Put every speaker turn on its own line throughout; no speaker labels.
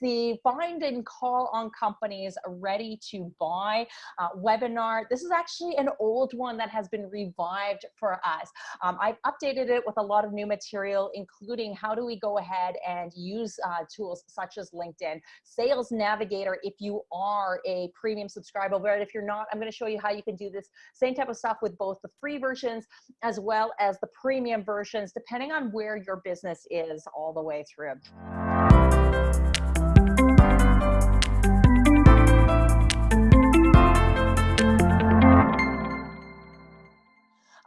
the find and call on companies ready to buy uh, webinar. This is actually an old one that has been revived for us. Um, I've updated it with a lot of new material, including how do we go ahead and use uh, tools such as LinkedIn, Sales Navigator if you are a premium subscriber, but if you're not, I'm gonna show you how you can do this same type of stuff with both the free versions as well as the premium versions, depending on where your business is all the way through.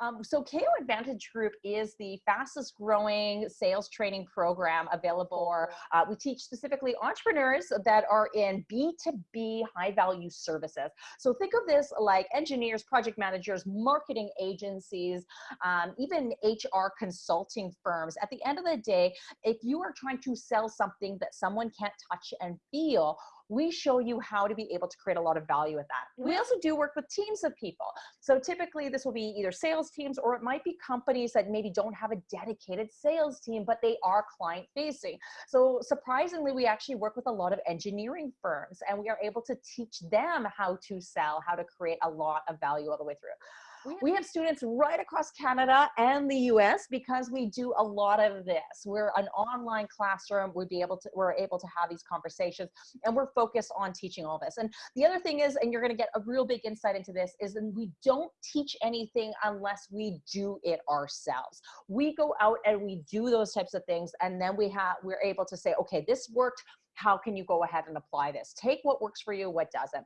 Um, so KO Advantage Group is the fastest growing sales training program available. Uh, we teach specifically entrepreneurs that are in B2B high value services. So think of this like engineers, project managers, marketing agencies, um, even HR consulting firms. At the end of the day, if you are trying to sell something that someone can't touch and feel, we show you how to be able to create a lot of value with that. We also do work with teams of people. So typically this will be either sales teams or it might be companies that maybe don't have a dedicated sales team, but they are client facing. So surprisingly, we actually work with a lot of engineering firms and we are able to teach them how to sell, how to create a lot of value all the way through. We have students right across Canada and the US because we do a lot of this. We're an online classroom. We'd be able to, we're able to have these conversations and we're focused on teaching all this. And the other thing is, and you're gonna get a real big insight into this, is that we don't teach anything unless we do it ourselves. We go out and we do those types of things and then we have, we're able to say, okay, this worked, how can you go ahead and apply this? Take what works for you, what doesn't.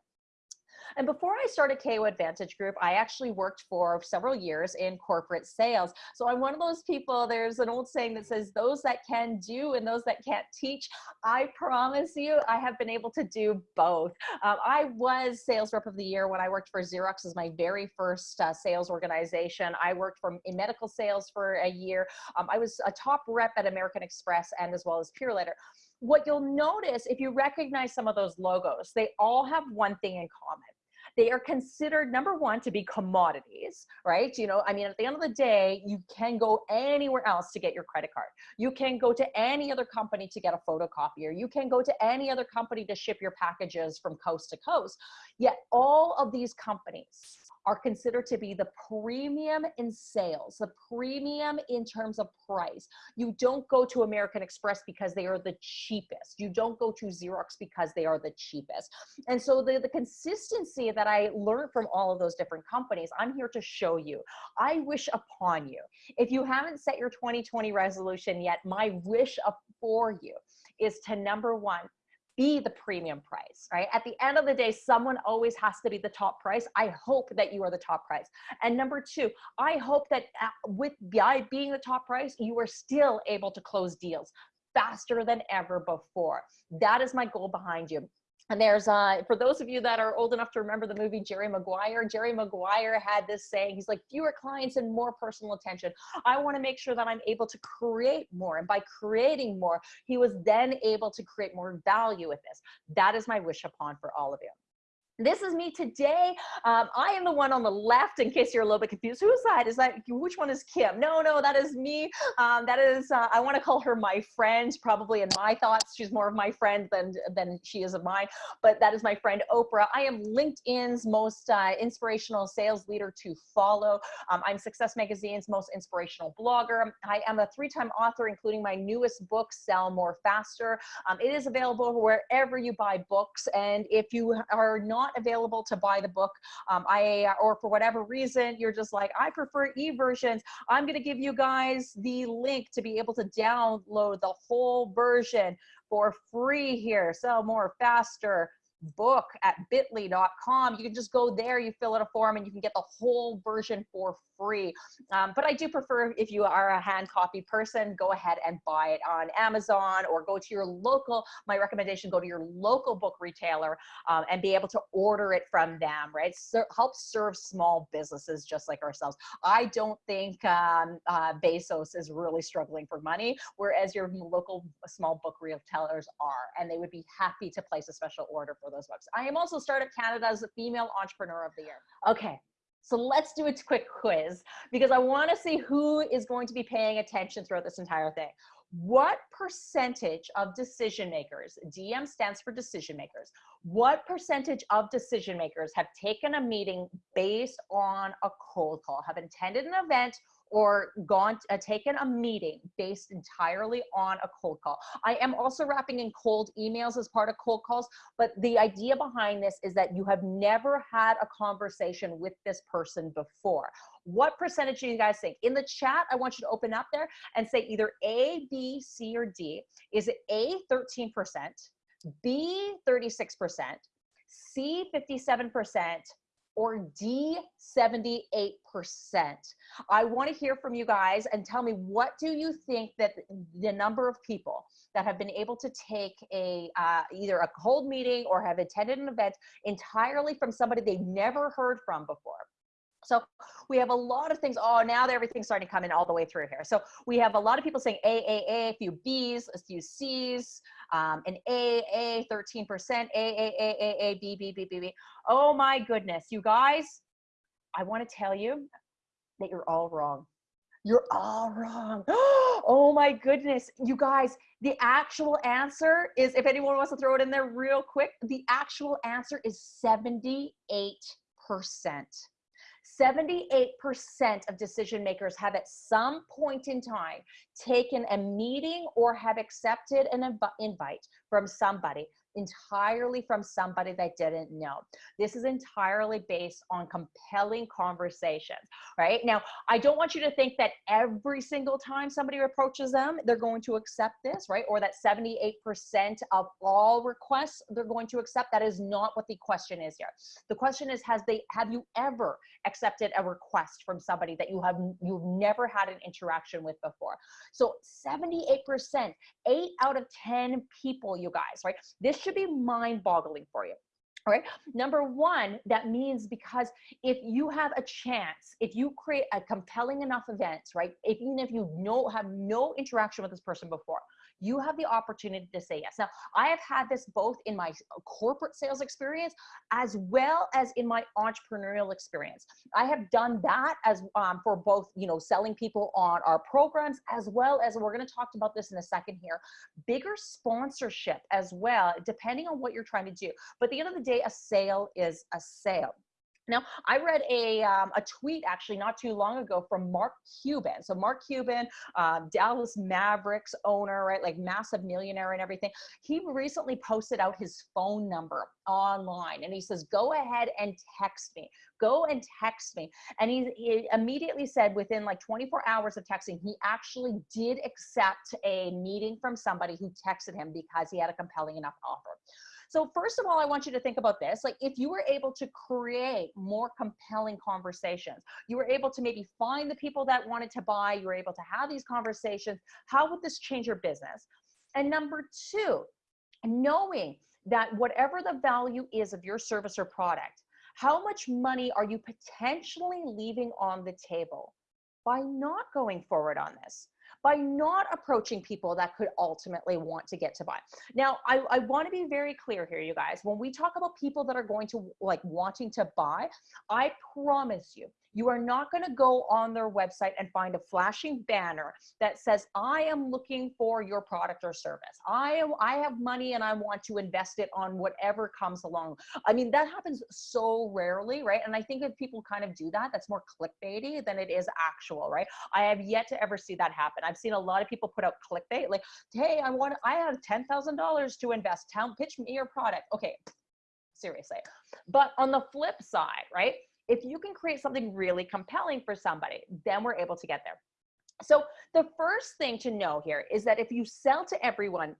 And before I started KO Advantage Group, I actually worked for several years in corporate sales. So I'm one of those people, there's an old saying that says, those that can do and those that can't teach. I promise you, I have been able to do both. Um, I was sales rep of the year when I worked for Xerox as my very first uh, sales organization. I worked for, in medical sales for a year. Um, I was a top rep at American Express and as well as Purolator what you'll notice if you recognize some of those logos, they all have one thing in common. They are considered number one to be commodities, right? You know, I mean, at the end of the day, you can go anywhere else to get your credit card. You can go to any other company to get a photocopier. You can go to any other company to ship your packages from coast to coast. Yet all of these companies are considered to be the premium in sales, the premium in terms of price. You don't go to American Express because they are the cheapest. You don't go to Xerox because they are the cheapest. And so the, the consistency that I learned from all of those different companies, I'm here to show you. I wish upon you. If you haven't set your 2020 resolution yet, my wish for you is to number one, be the premium price, right? At the end of the day, someone always has to be the top price. I hope that you are the top price. And number two, I hope that uh, with by being the top price, you are still able to close deals faster than ever before. That is my goal behind you. And there's, uh, for those of you that are old enough to remember the movie Jerry Maguire, Jerry Maguire had this saying, he's like, fewer clients and more personal attention. I want to make sure that I'm able to create more. And by creating more, he was then able to create more value with this. That is my wish upon for all of you. This is me today. Um, I am the one on the left, in case you're a little bit confused. Who's that? Is that? Which one is Kim? No, no, that is me. Um, that is, uh, I want to call her my friend, probably in my thoughts. She's more of my friend than, than she is of mine, but that is my friend Oprah. I am LinkedIn's most uh, inspirational sales leader to follow. Um, I'm Success Magazine's most inspirational blogger. I am a three-time author, including my newest book, Sell More Faster. Um, it is available wherever you buy books. And if you are not not available to buy the book, um, I or for whatever reason you're just like I prefer e-versions, I'm to give you guys the link to be able to download the whole version for free here. Sell more faster book at bit.ly.com. You can just go there, you fill out a form, and you can get the whole version for free. Um, but I do prefer if you are a hand copy person, go ahead and buy it on Amazon or go to your local, my recommendation, go to your local book retailer um, and be able to order it from them, right? So help serve small businesses just like ourselves. I don't think um, uh, Bezos is really struggling for money, whereas your local small book retailers are, and they would be happy to place a special order for those books. I am also Startup Canada's Female Entrepreneur of the Year. Okay, so let's do a quick quiz because I want to see who is going to be paying attention throughout this entire thing. what percentage of decision makers, DM stands for decision makers, what percentage of decision makers have taken a meeting based on a cold call, have attended an event or gone uh, taken a meeting based entirely on a cold call. I am also wrapping in cold emails as part of cold calls, but the idea behind this is that you have never had a conversation with this person before. What percentage do you guys think? In the chat, I want you to open up there and say either A, B, C, or D. Is it A, 13%, B, 36%, C, 57%, or D, 78%. I want to hear from you guys and tell me what do you think that the number of people that have been able to take a uh, either a cold meeting or have attended an event entirely from somebody they've never heard from before. So we have a lot of things. Oh, now that everything's starting to come in all the way through here. So we have a lot of people saying A, A, A, a few B's, a few C's, um, an A, A, 13%, A, A, A, A, A, B, B, B, B, B. Oh my goodness, you guys, I want to tell you that you're all wrong. You're all wrong. Oh my goodness. You guys, the actual answer is, if anyone wants to throw it in there real quick, the actual answer is 78%. 78% of decision makers have at some point in time taken a meeting or have accepted an inv invite from somebody entirely from somebody they didn't know. This is entirely based on compelling conversations, right? Now, I don't want you to think that every single time somebody approaches them, they're going to accept this, right? Or that 78% of all requests they're going to accept. That is not what the question is here. The question is, has they have you ever accepted a request from somebody that you have you've never had an interaction with before? So 78%, eight out of 10 people, you guys, right? This should be mind boggling for you. All right. Number one, that means because if you have a chance, if you create a compelling enough event, right? Even if you know have no interaction with this person before, you have the opportunity to say yes. Now, I have had this both in my corporate sales experience as well as in my entrepreneurial experience. I have done that as um, for both, you know, selling people on our programs as well as we're going to talk about this in a second here, bigger sponsorship as well, depending on what you're trying to do. But at the end of the day, a sale is a sale. Now, I read a, um, a tweet actually not too long ago from Mark Cuban. So Mark Cuban, um, Dallas Mavericks owner, right, like massive millionaire and everything. He recently posted out his phone number online and he says, go ahead and text me. Go and text me. And he, he immediately said within like 24 hours of texting, he actually did accept a meeting from somebody who texted him because he had a compelling enough offer. So first of all, I want you to think about this. Like if you were able to create more compelling conversations, you were able to maybe find the people that wanted to buy, you were able to have these conversations, how would this change your business? And number two, knowing that whatever the value is of your service or product, how much money are you potentially leaving on the table by not going forward on this? By not approaching people that could ultimately want to get to buy. Now, I, I want to be very clear here, you guys. When we talk about people that are going to like wanting to buy, I promise you, you are not going to go on their website and find a flashing banner that says, I am looking for your product or service. I am, I have money and I want to invest it on whatever comes along. I mean, that happens so rarely, right? And I think if people kind of do that, that's more clickbaity than it is actual, right? I have yet to ever see that happen. I've seen a lot of people put out clickbait like, hey, I want, I have $10,000 to invest. Tell, pitch me your product. Okay, seriously. But on the flip side, right? If you can create something really compelling for somebody, then we're able to get there. So the first thing to know here is that if you sell to everyone,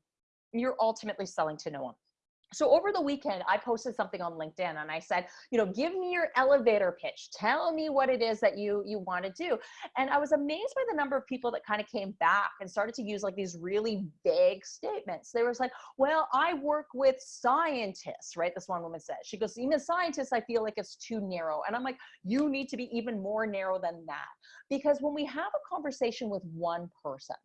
you're ultimately selling to no one so over the weekend i posted something on linkedin and i said you know give me your elevator pitch. Tell me what it is that you you want to do. And i was amazed by the number of people that kind of came back and started to use like these really vague statements. They was like well i work with scientists right? This one woman said. She goes even scientists i feel like it's too narrow. And i'm like you need to be even more narrow than that. Because when we have a conversation with one person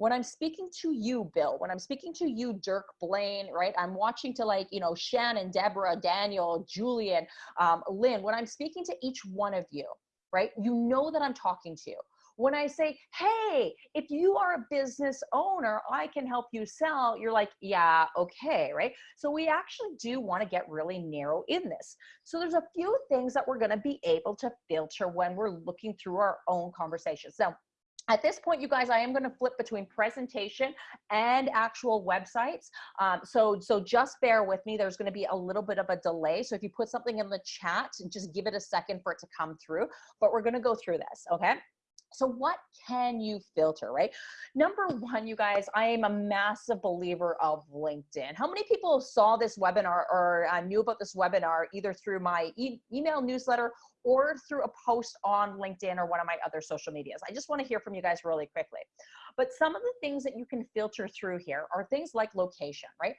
when I'm speaking to you, Bill, when I'm speaking to you, Dirk Blaine, right? I'm watching to like, you know, Shannon, Deborah, Daniel, Julian, um, Lynn, when I'm speaking to each one of you, right? You know that I'm talking to you. When I say, hey, if you are a business owner, I can help you sell, you're like, yeah, okay, right? So we actually do want to get really narrow in this. So there's a few things that we're going to be able to filter when we're looking through our own conversations. Now, at this point, you guys, I am going to flip between presentation and actual websites. Um, so, so just bear with me. There's going to be a little bit of a delay. So if you put something in the chat, just give it a second for it to come through. But we're going to go through this, okay? So what can you filter, right? Number one, you guys, I am a massive believer of LinkedIn. How many people saw this webinar or uh, knew about this webinar either through my e email newsletter or through a post on LinkedIn or one of my other social medias? I just wanna hear from you guys really quickly. But some of the things that you can filter through here are things like location, right?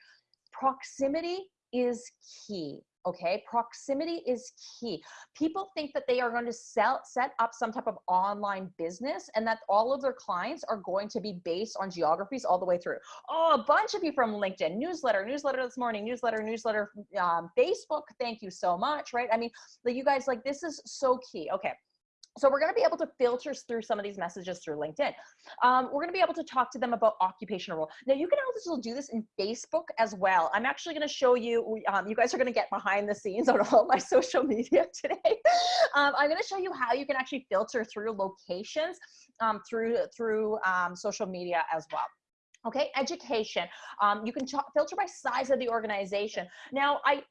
Proximity is key okay? Proximity is key. People think that they are going to sell set up some type of online business and that all of their clients are going to be based on geographies all the way through. Oh a bunch of you from linkedin newsletter newsletter this morning newsletter newsletter um, facebook thank you so much right? I mean you guys like this is so key. Okay so we're going to be able to filter through some of these messages through LinkedIn. Um, we're going to be able to talk to them about occupational role. Now you can also do this in Facebook as well. I'm actually going to show you, um, you guys are going to get behind the scenes on all my social media today. Um, I'm going to show you how you can actually filter through locations um, through, through um, social media as well. Okay, education. Um, you can filter by size of the organization. Now, I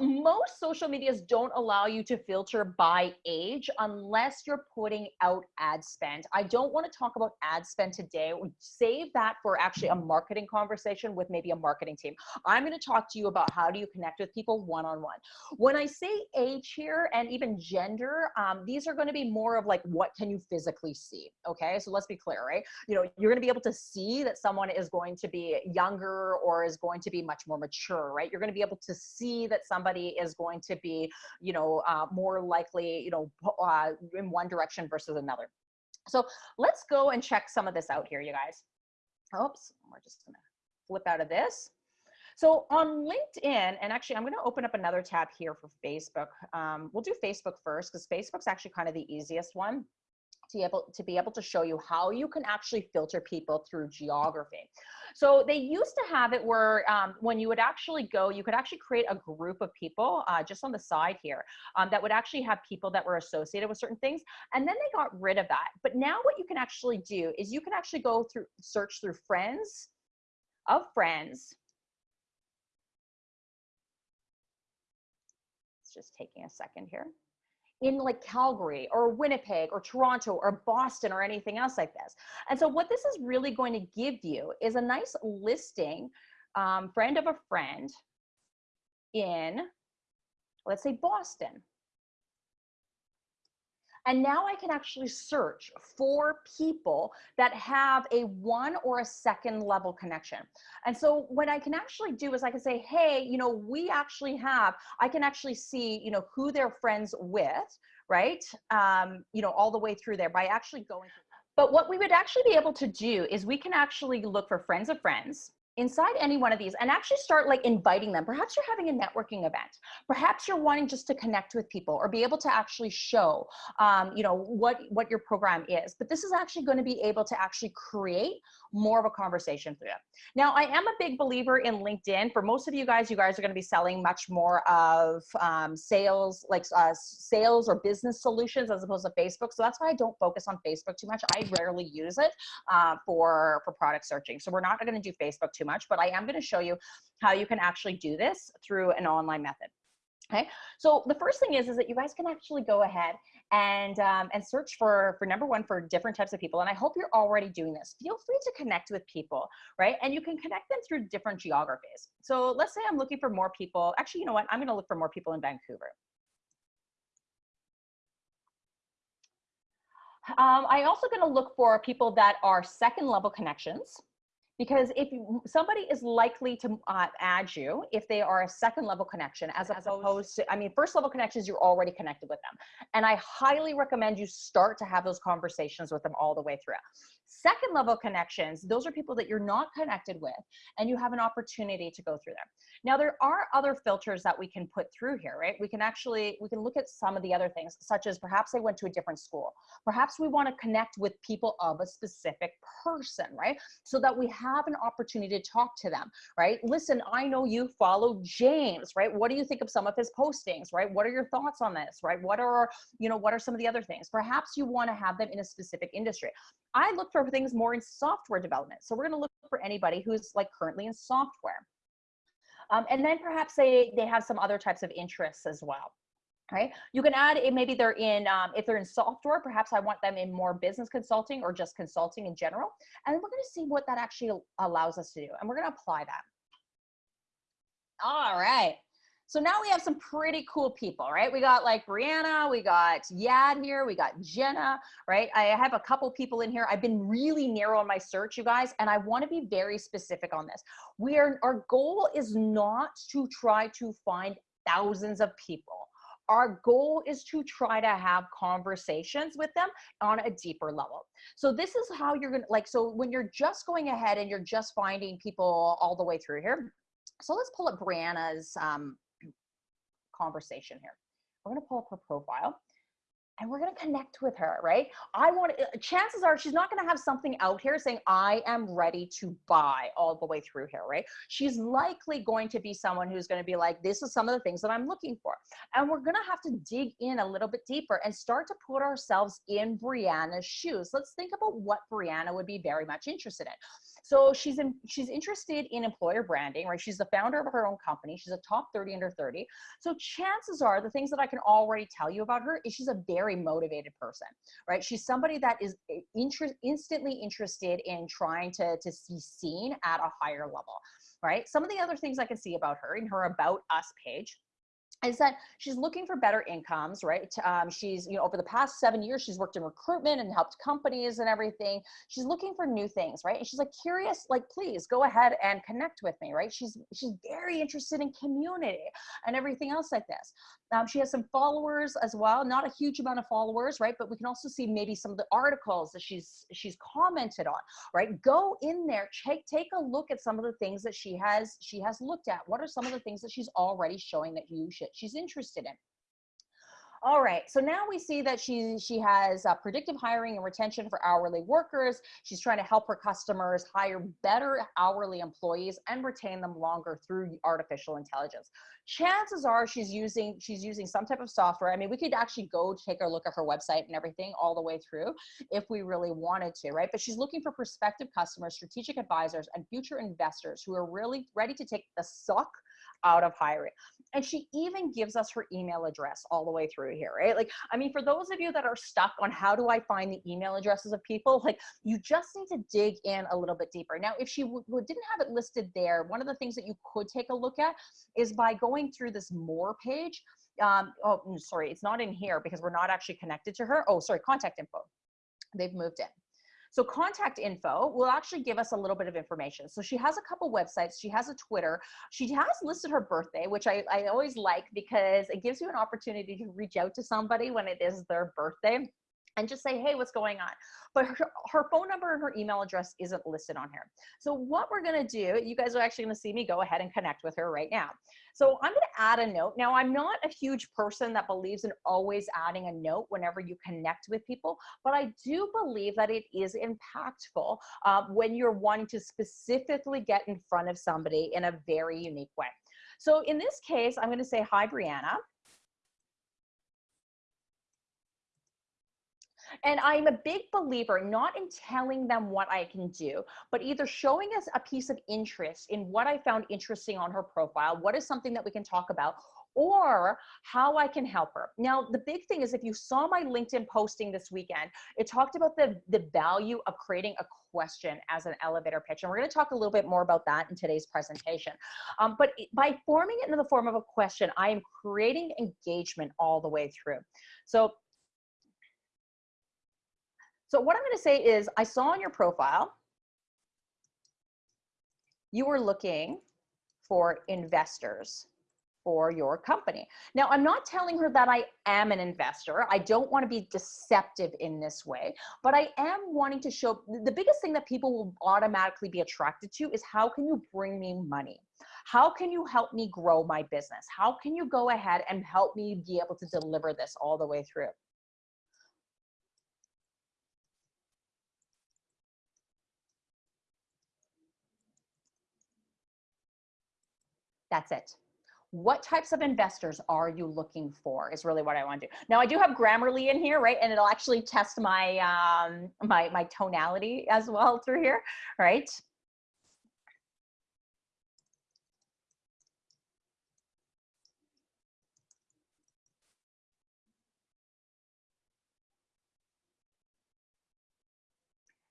most social medias don't allow you to filter by age unless you're putting out ad spend. I don't want to talk about ad spend today. Save that for actually a marketing conversation with maybe a marketing team. I'm going to talk to you about how do you connect with people one-on-one. When I say age here and even gender, um, these are going to be more of like, what can you physically see? Okay, so let's be clear, right? You know, you're going to be able to see that someone is going to be younger or is going to be much more mature, right? You're going to be able to see that somebody somebody is going to be, you know, uh, more likely, you know, uh, in one direction versus another. So let's go and check some of this out here, you guys. Oops, we're just gonna flip out of this. So on LinkedIn, and actually I'm gonna open up another tab here for Facebook. Um, we'll do Facebook first because Facebook's actually kind of the easiest one to be able to be able to show you how you can actually filter people through geography. So they used to have it where um, when you would actually go, you could actually create a group of people uh, just on the side here um, that would actually have people that were associated with certain things. And then they got rid of that. But now what you can actually do is you can actually go through search through friends of friends. It's just taking a second here in like Calgary or Winnipeg or Toronto or Boston or anything else like this. And so what this is really going to give you is a nice listing, um, friend of a friend in, let's say Boston. And now I can actually search for people that have a one or a second level connection. And so what I can actually do is I can say, hey, you know, we actually have, I can actually see, you know, who they're friends with, right? Um, you know, all the way through there by actually going. But what we would actually be able to do is we can actually look for friends of friends, inside any one of these and actually start like inviting them. Perhaps you're having a networking event. Perhaps you're wanting just to connect with people or be able to actually show, um, you know, what, what your program is. But this is actually going to be able to actually create more of a conversation through it. Now, I am a big believer in LinkedIn. For most of you guys, you guys are going to be selling much more of um, sales, like uh, sales or business solutions as opposed to Facebook. So that's why I don't focus on Facebook too much. I rarely use it uh, for, for product searching. So we're not going to do Facebook too much, but I am going to show you how you can actually do this through an online method. Okay, so the first thing is, is that you guys can actually go ahead and um, and search for for number one for different types of people. And I hope you're already doing this. Feel free to connect with people, right? And you can connect them through different geographies. So let's say I'm looking for more people. Actually, you know what? I'm going to look for more people in Vancouver. Um, I also going to look for people that are second level connections because if you, somebody is likely to uh, add you if they are a second level connection as, as opposed to i mean first level connections you're already connected with them. And i highly recommend you start to have those conversations with them all the way through Second level connections, those are people that you're not connected with and you have an opportunity to go through them. Now there are other filters that we can put through here, right? We can actually, we can look at some of the other things such as perhaps they went to a different school. Perhaps we wanna connect with people of a specific person, right? So that we have an opportunity to talk to them, right? Listen, I know you follow James, right? What do you think of some of his postings, right? What are your thoughts on this, right? What are, you know, what are some of the other things? Perhaps you wanna have them in a specific industry. I look for things more in software development. So we're going to look for anybody who's like currently in software. Um, and then perhaps they, they have some other types of interests as well. Right. You can add it. maybe they're in, um, if they're in software, perhaps I want them in more business consulting or just consulting in general. And we're going to see what that actually allows us to do. And we're going to apply that. All right. So now we have some pretty cool people, right? We got like Brianna, we got Yad here, we got Jenna, right? I have a couple people in here. I've been really narrow on my search, you guys, and I want to be very specific on this. We are, our goal is not to try to find thousands of people. Our goal is to try to have conversations with them on a deeper level. So this is how you're to like, so when you're just going ahead and you're just finding people all the way through here, so let's pull up Brianna's um, conversation here. We're going to pull up her profile and we're going to connect with her, right? I want uh, chances are she's not going to have something out here saying, I am ready to buy all the way through here, right? She's likely going to be someone who's going to be like, this is some of the things that I'm looking for. And we're going to have to dig in a little bit deeper and start to put ourselves in Brianna's shoes. Let's think about what Brianna would be very much interested in. So she's in, she's interested in employer branding, right? She's the founder of her own company. She's a top 30 under 30. So chances are the things that I can already tell you about her is she's a very motivated person, right? She's somebody that is eh, instantly interested in trying to, to see seen at a higher level, right? Some of the other things I can see about her in her about us page is that she's looking for better incomes, right? Um, she's, you know, over the past seven years, she's worked in recruitment and helped companies and everything. She's looking for new things, right? And she's like curious, like, please go ahead and connect with me, right? She's, she's very interested in community and everything else like this. Um, she has some followers as well, not a huge amount of followers, right? But we can also see maybe some of the articles that she's, she's commented on, right? Go in there, take, take a look at some of the things that she has, she has looked at. What are some of the things that she's already showing that you should that she's interested in. All right, so now we see that she, she has uh, predictive hiring and retention for hourly workers. She's trying to help her customers hire better hourly employees and retain them longer through artificial intelligence. Chances are she's using, she's using some type of software. I mean, we could actually go take a look at her website and everything all the way through if we really wanted to, right? But she's looking for prospective customers, strategic advisors, and future investors who are really ready to take the suck out of hiring. And she even gives us her email address all the way through here, right? Like, I mean, for those of you that are stuck on how do I find the email addresses of people, like you just need to dig in a little bit deeper. Now, if she didn't have it listed there, one of the things that you could take a look at is by going through this more page. Um, oh, mm, sorry, it's not in here because we're not actually connected to her. Oh, sorry, contact info. They've moved in. So contact info will actually give us a little bit of information. So she has a couple websites. She has a Twitter. She has listed her birthday, which I, I always like because it gives you an opportunity to reach out to somebody when it is their birthday and just say, hey, what's going on? But her, her, phone number and her email address isn't listed on here. So what we're gonna do, you guys are actually gonna see me go ahead and connect with her right now. So I'm gonna add a note. Now I'm not a huge person that believes in always adding a note whenever you connect with people, but I do believe that it is impactful uh, when you're wanting to specifically get in front of somebody in a very unique way. So in this case, I'm gonna say, hi, Brianna. And I'm a big believer not in telling them what I can do, but either showing us a piece of interest in what I found interesting on her profile, what is something that we can talk about, or how I can help her. Now, the big thing is if you saw my LinkedIn posting this weekend, it talked about the, the value of creating a question as an elevator pitch. And we're gonna talk a little bit more about that in today's presentation. Um, but by forming it in the form of a question, I am creating engagement all the way through. So so what I'm going to say is I saw on your profile, you were looking for investors for your company. Now, I'm not telling her that I am an investor. I don't want to be deceptive in this way, but I am wanting to show the biggest thing that people will automatically be attracted to is how can you bring me money? How can you help me grow my business? How can you go ahead and help me be able to deliver this all the way through? That's it what types of investors are you looking for is really what I want to do. Now I do have Grammarly in here, right? And it'll actually test my, um, my, my tonality as well through here, right?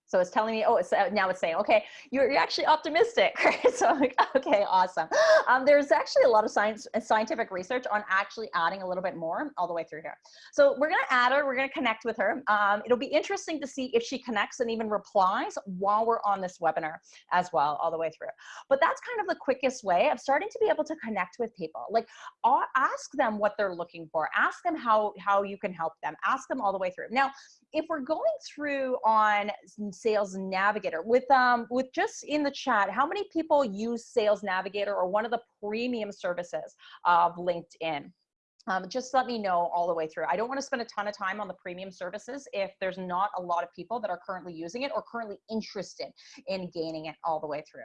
So it's telling me, oh, it's, uh, now it's saying, okay, you're, you're actually optimistic? So I'm like, okay, awesome. Um, there's actually a lot of science uh, scientific research on actually adding a little bit more all the way through here. So we're gonna add her, we're gonna connect with her. Um, it'll be interesting to see if she connects and even replies while we're on this webinar as well, all the way through. But that's kind of the quickest way of starting to be able to connect with people. Like ask them what they're looking for, ask them how, how you can help them, ask them all the way through. Now, if we're going through on Sales Navigator with um with just in the chat, how many people use Sales Navigator or one of the premium services of LinkedIn? Um, just let me know all the way through. I don't want to spend a ton of time on the premium services if there's not a lot of people that are currently using it or currently interested in gaining it all the way through.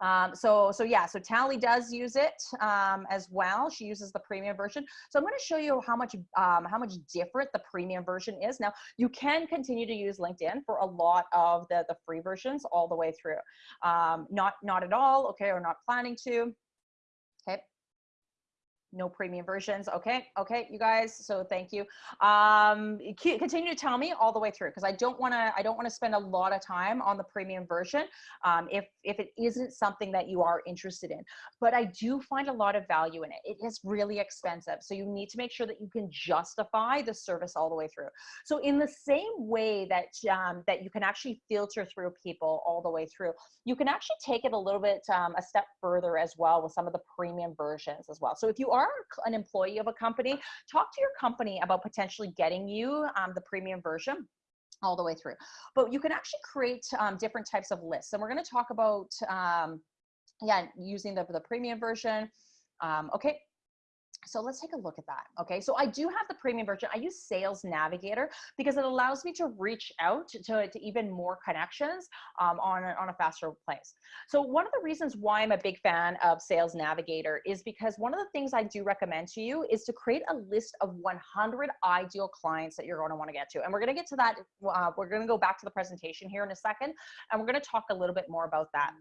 Um, so, so yeah, so Tally does use it um, as well. She uses the premium version. So I'm going to show you how much um, how much different the premium version is. Now, you can continue to use LinkedIn for a lot of the the free versions all the way through. Um, not not at all, okay, or not planning to. No premium versions. Okay, okay, you guys. So thank you. Um, continue to tell me all the way through because I don't want to. I don't want to spend a lot of time on the premium version um, if if it isn't something that you are interested in. But I do find a lot of value in it. It is really expensive, so you need to make sure that you can justify the service all the way through. So in the same way that um, that you can actually filter through people all the way through, you can actually take it a little bit um, a step further as well with some of the premium versions as well. So if you are are an employee of a company, talk to your company about potentially getting you um, the premium version all the way through. But you can actually create um, different types of lists. And we're going to talk about, um, yeah, using the, the premium version. Um, okay, so let's take a look at that. Okay, so I do have the premium version. I use Sales Navigator because it allows me to reach out to, to even more connections um, on, a, on a faster place. So one of the reasons why I'm a big fan of Sales Navigator is because one of the things I do recommend to you is to create a list of 100 ideal clients that you're going to want to get to. And we're going to get to that. Uh, we're going to go back to the presentation here in a second, and we're going to talk a little bit more about that.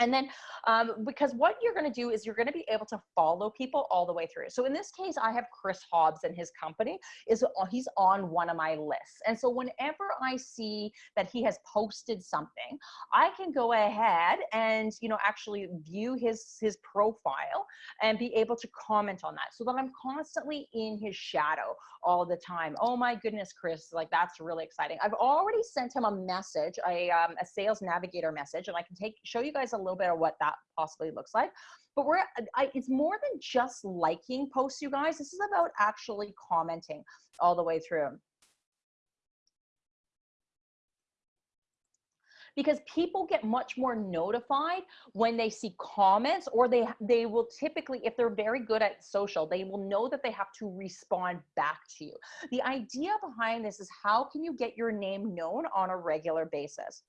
And then, um, because what you're going to do is you're going to be able to follow people all the way through. So in this case, I have Chris Hobbs and his company is uh, he's on one of my lists. And so whenever I see that he has posted something, I can go ahead and, you know, actually view his, his profile and be able to comment on that so that I'm constantly in his shadow all the time. Oh my goodness, Chris, like that's really exciting. I've already sent him a message, a, um, a sales navigator message, and I can take, show you guys a little bit of what that possibly looks like. But we're, uh, I, it's more than just liking posts, you guys. This is about actually commenting all the way through. because people get much more notified when they see comments or they they will typically if they're very good at social they will know that they have to respond back to you the idea behind this is how can you get your name known on a regular basis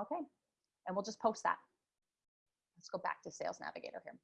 Okay, and we'll just post that. Let's go back to Sales Navigator here.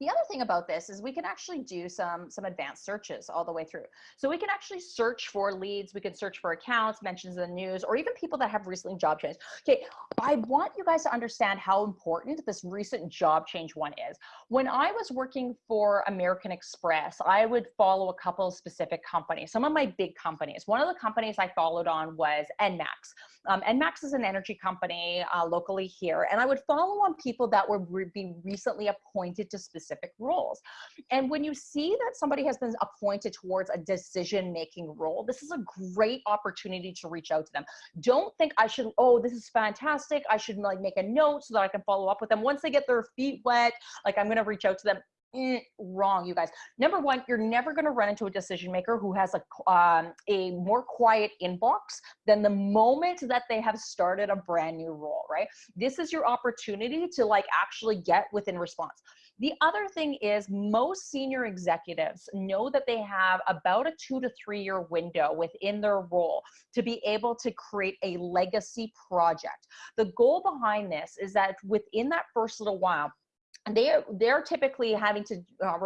The other thing about this is we can actually do some, some advanced searches all the way through. So we can actually search for leads, we can search for accounts, mentions in the news, or even people that have recently job changed. Okay, I want you guys to understand how important this recent job change one is. When I was working for American Express, I would follow a couple of specific companies, some of my big companies. One of the companies I followed on was Enmax. Um, Enmax is an energy company uh, locally here, and I would follow on people that were re be recently appointed to specific specific roles. And when you see that somebody has been appointed towards a decision making role, this is a great opportunity to reach out to them. Don't think I should, oh, this is fantastic. I should like make a note so that I can follow up with them. Once they get their feet wet, like I'm going to reach out to them mm, wrong, you guys. Number one, you're never going to run into a decision maker who has a um, a more quiet inbox than the moment that they have started a brand new role, right? This is your opportunity to like actually get within response. The other thing is most senior executives know that they have about a two to three year window within their role to be able to create a legacy project. The goal behind this is that within that first little while, they they're typically having to uh,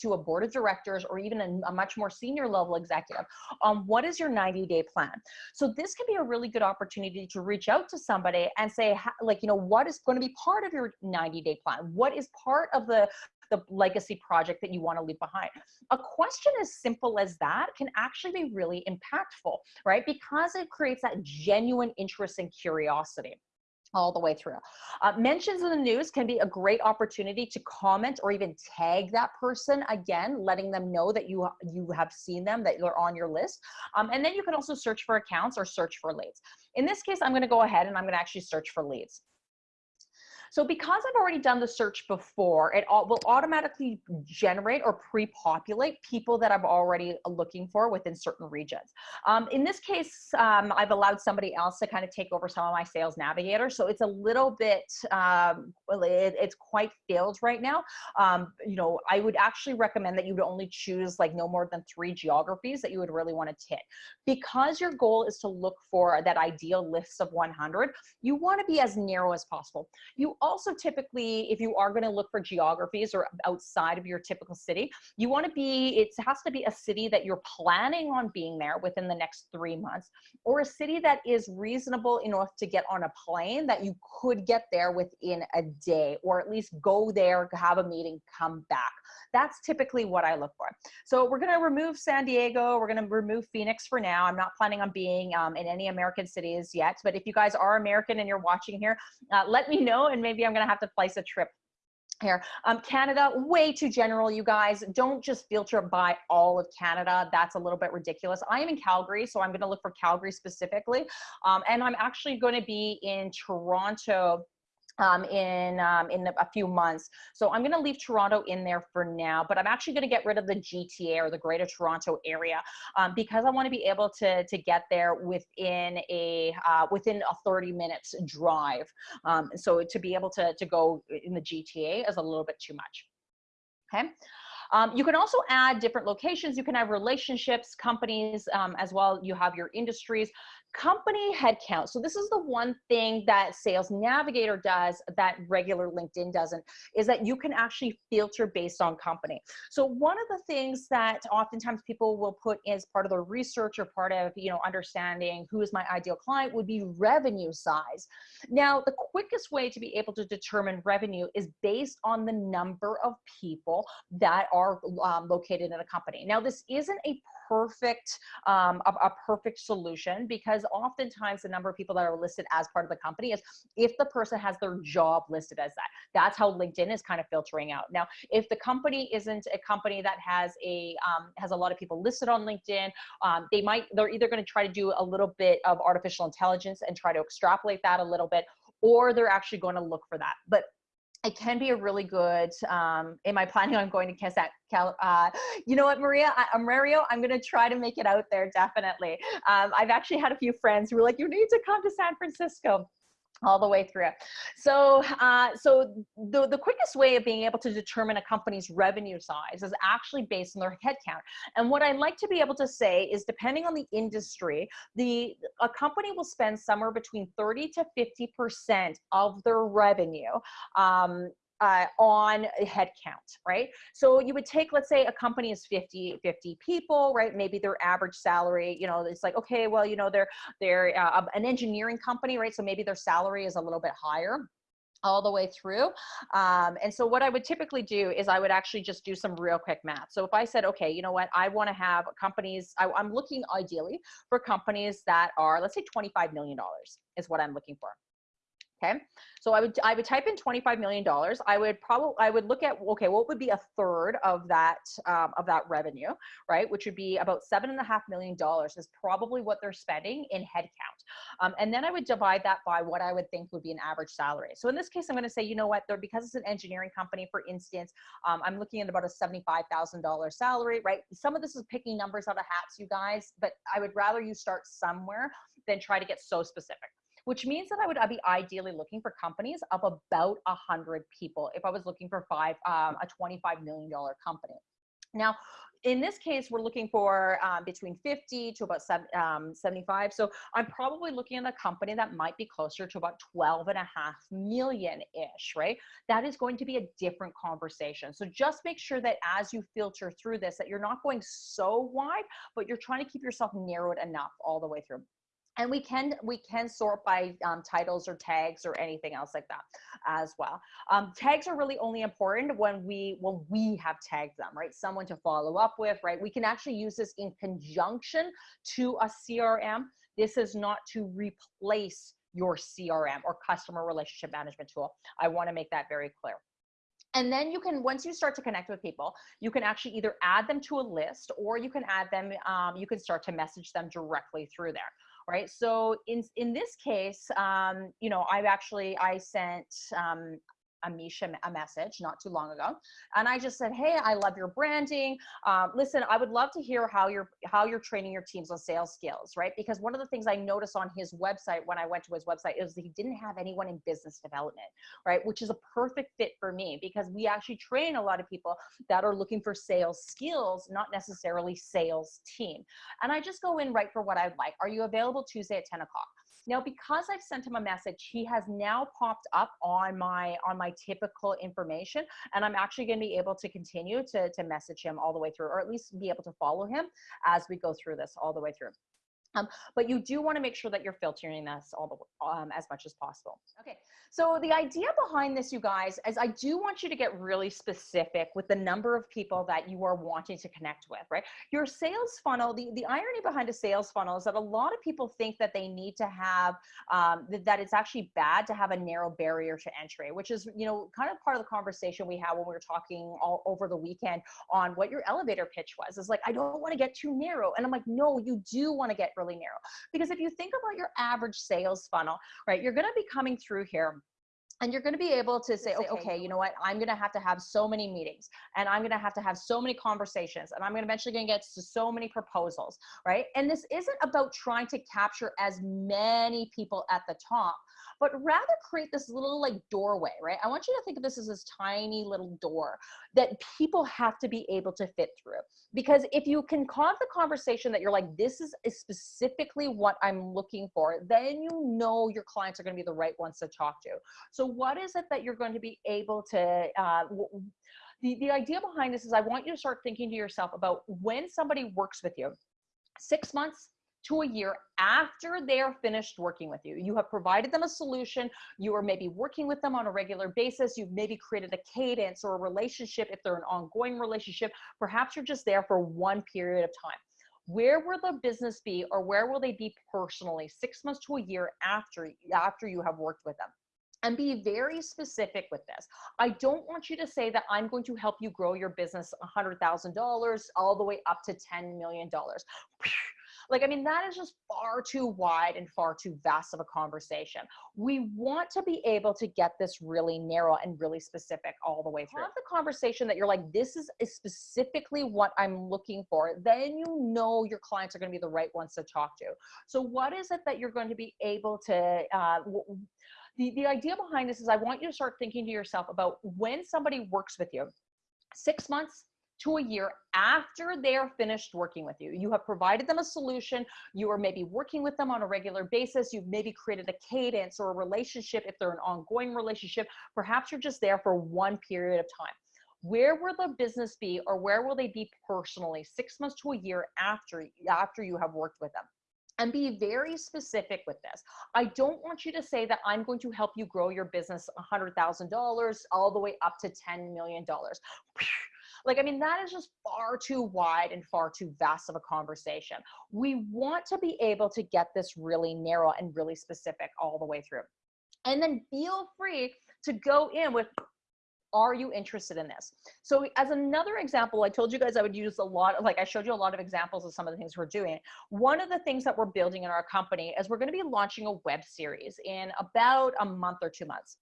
to a board of directors or even a, a, much more senior level executive on what is your 90 day plan so this can be a really good opportunity to reach out to somebody and say like you know what is going to be part of your 90 day plan what is part of the the legacy project that you want to leave behind. A question as simple as that can actually be really impactful, right? Because it creates that genuine interest and curiosity all the way through. Uh, mentions in the news can be a great opportunity to comment or even tag that person again, letting them know that you you have seen them, that they're on your list. Um, and then you can also search for accounts or search for leads. In this case, I'm going to go ahead and I'm going to actually search for leads. So because I've already done the search before, it will automatically generate or pre-populate people that I'm already looking for within certain regions. Um, in this case, um, I've allowed somebody else to kind of take over some of my sales navigator. So it's a little bit, um, it, it's quite filled right now. Um, you know, I would actually recommend that you would only choose like no more than three geographies that you would really want to hit. Because your goal is to look for that ideal list of 100, you want to be as narrow as possible. You also typically, if you are going to look for geographies or outside of your typical city, you want to be, it has to be a city that you're planning on being there within the next three months, or a city that is reasonable enough to get on a plane that you could get there within a day, or at least go there, have a meeting, come back. That's typically what I look for. So we're going to remove San Diego. We're going to remove Phoenix for now. I'm not planning on being um, in any American cities yet, but if you guys are American and you're watching here, uh, let me know and maybe I'm to have to place a trip here. Um, Canada, way too general, you guys. Don't just filter by all of Canada. That's a little bit ridiculous. I am in Calgary, so I'm going to look for Calgary specifically. Um, and I'm actually going to be in Toronto um, in um, in a few months. So I'm going to leave Toronto in there for now, but I'm actually going to get rid of the GTA or the Greater Toronto area um, because I want to be able to to get there within a uh, within a 30 minutes drive. Um, so to be able to to go in the GTA is a little bit too much. Okay. Um, you can also add different locations. You can have relationships, companies um, as well. You have your industries company headcount. So this is the one thing that Sales Navigator does that regular LinkedIn doesn't, is that you can actually filter based on company. So one of the things that oftentimes people will put as part of their research or part of, you know, understanding who is my ideal client would be revenue size. Now, the quickest way to be able to determine revenue is based on the number of people that are um, located in a company. Now, this isn't a perfect um, a, a, perfect solution because oftentimes the number of people that are listed as part of the company is if the person has their job listed as that that's how linkedin is kind of filtering out. Now if the company isn't a company that has a um, has a lot of people listed on linkedin um, they might they're either going to try to do a little bit of artificial intelligence and try to extrapolate that a little bit or they're actually going to look for that. But it can be a really good um am i planning on going to kiss that Cal, uh, you know what maria I, am mario i'm going to try to make it out there definitely. Um, i've actually had a few friends who were like you need to come to san francisco all the way through. So, uh, so the, the quickest way of being able to determine a company's revenue size is actually based on their headcount. And what I like to be able to say is depending on the industry, the a company will spend somewhere between 30 to 50% of their revenue um, uh, on headcount, right? So you would take, let's say a company is 50, 50 people, right? Maybe their average salary, you know, it's like, okay, well, you know, they're, they're uh, an engineering company, right? So maybe their salary is a little bit higher all the way through. Um, and so what I would typically do is I would actually just do some real quick math. So if I said, okay, you know what, I want to have companies, I, I'm looking ideally for companies that are, let's say $25 million is what I'm looking for. Okay. So I would, I would type in $25 million. I would probably, I would look at, okay, what would be a third of that, um, of that revenue, right? Which would be about seven and a half million dollars is probably what they're spending in headcount. Um, and then I would divide that by what I would think would be an average salary. So in this case, I'm going to say, you know what, they're, because it's an engineering company, for instance, um, I'm looking at about a $75,000 salary, right? Some of this is picking numbers out of hats, you guys, but I would rather you start somewhere than try to get so specific which means that I would I'd be ideally looking for companies of about a hundred people if I was looking for five um, a twenty five million dollar company. Now, in this case, we're looking for um, between 50 to about seven, um, 75. So I'm probably looking at a company that might be closer to about 12 and a half million ish, right? That is going to be a different conversation. So just make sure that as you filter through this, that you're not going so wide, but you're trying to keep yourself narrowed enough all the way through and we can we can sort by um, titles or tags or anything else like that as well. Um, tags are really only important when we when we have tagged them right? Someone to follow up with right? We can actually use this in conjunction to a crm this is not to replace your crm or customer relationship management tool. I want to make that very clear. And then you can, once you start to connect with people, you can actually either add them to a list or you can add them, um, you can start to message them directly through there right? So in in this case, um, you know, I've actually I sent um, Amisha a message not too long ago, and I just said, "Hey, I love your branding. Um, listen, I would love to hear how you're how you're training your teams on sales skills, right? Because one of the things I noticed on his website when I went to his website is that he didn't have anyone in business development, right? Which is a perfect fit for me because we actually train a lot of people that are looking for sales skills, not necessarily sales team. And I just go in right for what I'd like. Are you available Tuesday at 10 o'clock? Now, because I've sent him a message, he has now popped up on my on my typical information, and I'm actually going to be able to continue to to message him all the way through, or at least be able to follow him as we go through this all the way through. Um, but you do want to make sure that you're filtering this all the um, as much as possible. Okay, so the idea behind this, you guys, is I do want you to get really specific with the number of people that you are wanting to connect with, right? Your sales funnel, the, the irony behind a sales funnel is that a lot of people think that they need to have, um, th that it's actually bad to have a narrow barrier to entry, which is, you know, kind of part of the conversation we had when we were talking all over the weekend on what your elevator pitch was. Is like, I don't want to get too narrow. And I'm like, no, you do want to get really narrow. Because if you think about your average sales funnel, right, you're going to be coming through here and you're going to be able to say, okay, you know what? I'm going to have to have so many meetings and I'm going to have to have so many conversations and I'm going to eventually going to get to so many proposals, right? And this isn't about trying to capture as many people at the top, but rather create this little like doorway, right? I want you to think of this as this tiny little door that people have to be able to fit through. Because if you can have the conversation that you're like, this is specifically what I'm looking for, then you know your clients are going to be the right ones to talk to. So what is it that you're going to be able to, uh, the, the idea behind this is I want you to start thinking to yourself about when somebody works with you, six months, to a year after they are finished working with you. You have provided them a solution. You are maybe working with them on a regular basis. You've maybe created a cadence or a relationship if they're an ongoing relationship. Perhaps you're just there for one period of time. Where will the business be or where will they be personally six months to a year after, after you have worked with them? and be very specific with this. I don't want you to say that I'm going to help you grow your business $100,000 all the way up to $10 million. Like, I mean, that is just far too wide and far too vast of a conversation. We want to be able to get this really narrow and really specific all the way through. Have the conversation that you're like, this is specifically what I'm looking for. Then you know your clients are going to be the right ones to talk to. So, what is it that you're going to be able to? Uh, the, the idea behind this is I want you to start thinking to yourself about when somebody works with you, six months, to a year after they are finished working with you. You have provided them a solution. You are maybe working with them on a regular basis. You've maybe created a cadence or a relationship if they're an ongoing relationship. Perhaps you're just there for one period of time. Where will the business be or where will they be personally six months to a year after, after you have worked with them? and be very specific with this. I don't want you to say that I'm going to help you grow your business $100,000 all the way up to $10 million. Like, I mean, that is just far too wide and far too vast of a conversation. We want to be able to get this really narrow and really specific all the way through. And then feel free to go in with are you interested in this? So as another example, I told you guys I would use a lot of, like I showed you a lot of examples of some of the things we're doing. One of the things that we're building in our company is we're going to be launching a web series in about a month or two months.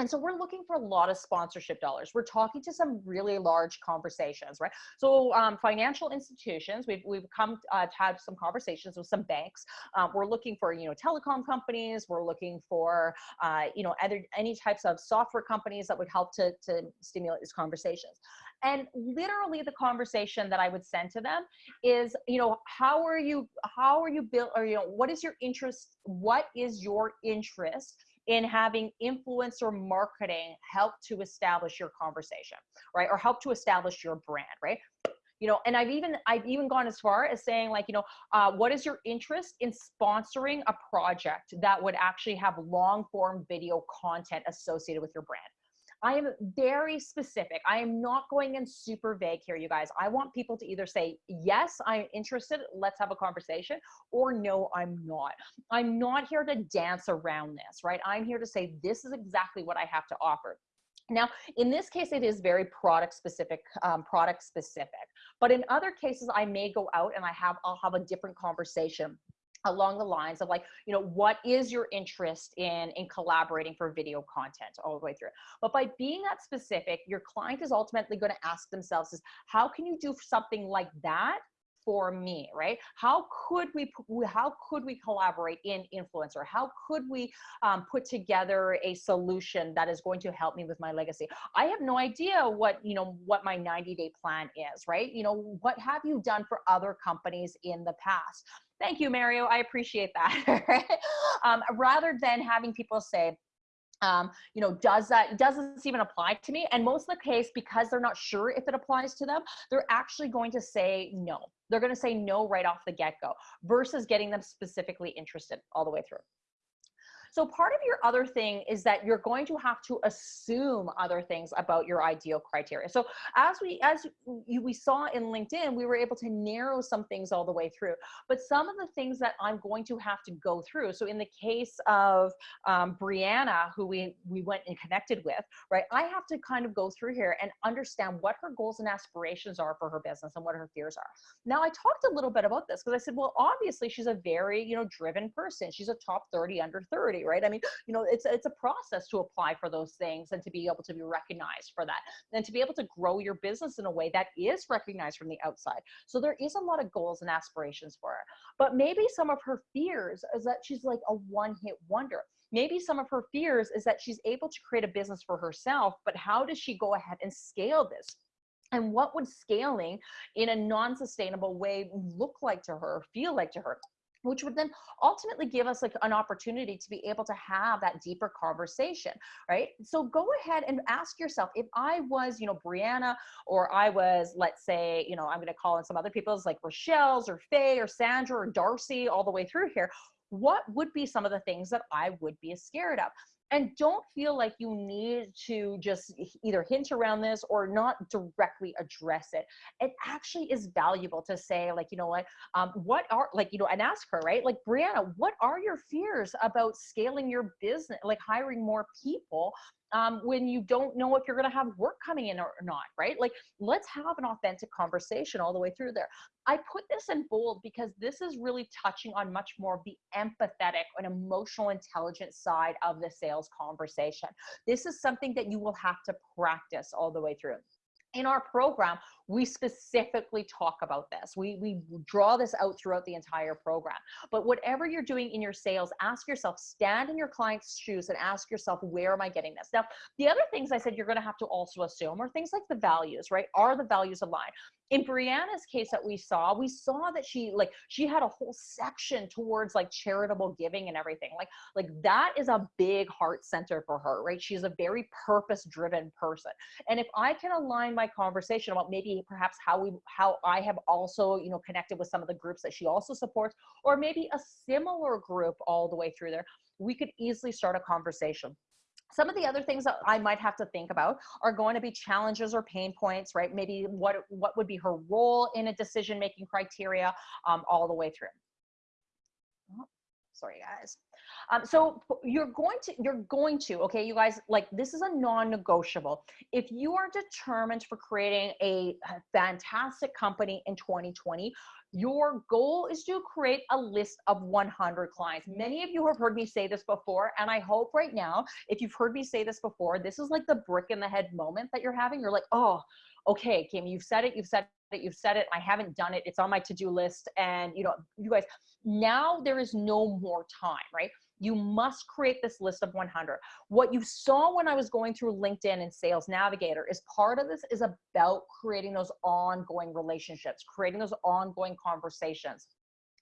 And so we're looking for a lot of sponsorship dollars. We're talking to some really large conversations, right? So um, financial institutions, we've, we've come uh, to have some conversations with some banks. Um, we're looking for, you know, telecom companies. We're looking for, uh, you know, other, any types of software companies that would help to, to stimulate these conversations. And literally the conversation that I would send to them is, you know, how are you, how are you built, or, you know, what is your interest? What is your interest? In having influencer marketing help to establish your conversation, right? Or help to establish your brand, right? you know and i've even i've even gone as far as saying like you know uh, what is your interest in sponsoring a project that would actually have long form video content associated with your brand I am very specific. I am not going in super vague here, you guys. I want people to either say, yes, I'm interested, let's have a conversation, or no, I'm not. I'm not here to dance around this, right? I'm here to say, this is exactly what I have to offer. Now, in this case, it is very product specific, um, product specific. But in other cases, I may go out and I have, I'll have a different conversation along the lines of like you know what is your interest in in collaborating for video content all the way through? But by being that specific your client is ultimately going to ask themselves is how can you do something like that for me right? How could we how could we collaborate in influencer? How could we um, put together a solution that is going to help me with my legacy? I have no idea what you know what my 90 day plan is right? You know what have you done for other companies in the past? Thank you, Mario. I appreciate that. um, rather than having people say, um, you know, does that, does this even apply to me? And most of the case, because they're not sure if it applies to them, they're actually going to say no. They're going to say no right off the get-go versus getting them specifically interested all the way through. So part of your other thing is that you're going to have to assume other things about your ideal criteria. So as we as you, we saw in LinkedIn, we were able to narrow some things all the way through. But some of the things that I'm going to have to go through. So in the case of um, Brianna, who we we went and connected with, right? I have to kind of go through here and understand what her goals and aspirations are for her business and what her fears are. Now I talked a little bit about this because I said, well, obviously she's a very you know driven person. She's a top 30 under 30 right? I mean, you know, it's it's a process to apply for those things and to be able to be recognized for that, and to be able to grow your business in a way that is recognized from the outside. So there is a lot of goals and aspirations for her, but maybe some of her fears is that she's like a one-hit wonder. Maybe some of her fears is that she's able to create a business for herself, but how does she go ahead and scale this? and what would scaling in a non-sustainable way look like to her feel like to her which would then ultimately give us like an opportunity to be able to have that deeper conversation right? So go ahead and ask yourself if i was you know brianna or i was let's say you know i'm going to call in some other people's like rochelle's or faye or sandra or darcy all the way through here what would be some of the things that i would be scared of and don't feel like you need to just either hint around this or not directly address it. It actually is valuable to say like you know what? Um, what are like you know and ask her right? Like brianna what are your fears about scaling your business like hiring more people um, when you don't know if you're going to have work coming in or not, right? Like, let's have an authentic conversation all the way through there. I put this in bold because this is really touching on much more of the empathetic and emotional intelligence side of the sales conversation. This is something that you will have to practice all the way through in our program, we specifically talk about this. We, we draw this out throughout the entire program. But whatever you're doing in your sales, ask yourself, stand in your client's shoes and ask yourself, where am I getting this? Now, the other things I said you're going to have to also assume are things like the values, right? Are the values aligned? in Brianna's case that we saw, we saw that she like she had a whole section towards like charitable giving and everything. Like like that is a big heart center for her, right? She's a very purpose driven person. And if I can align my conversation about maybe perhaps how we how I have also, you know, connected with some of the groups that she also supports or maybe a similar group all the way through there, we could easily start a conversation some of the other things that I might have to think about are going to be challenges or pain points, right? Maybe what, what would be her role in a decision-making criteria um, all the way through. Sorry guys. Um, so you're going to, you're going to, okay, you guys, like this is a non-negotiable. If you are determined for creating a fantastic company in 2020, your goal is to create a list of 100 clients. Many of you have heard me say this before, and I hope right now, if you've heard me say this before, this is like the brick in the head moment that you're having. You're like, oh, okay, Kim, you've said it, you've said it, you've said it. I haven't done it. It's on my to-do list. And you know, you guys, now there is no more time, right? You must create this list of 100. What you saw when I was going through LinkedIn and Sales Navigator is part of this is about creating those ongoing relationships, creating those ongoing conversations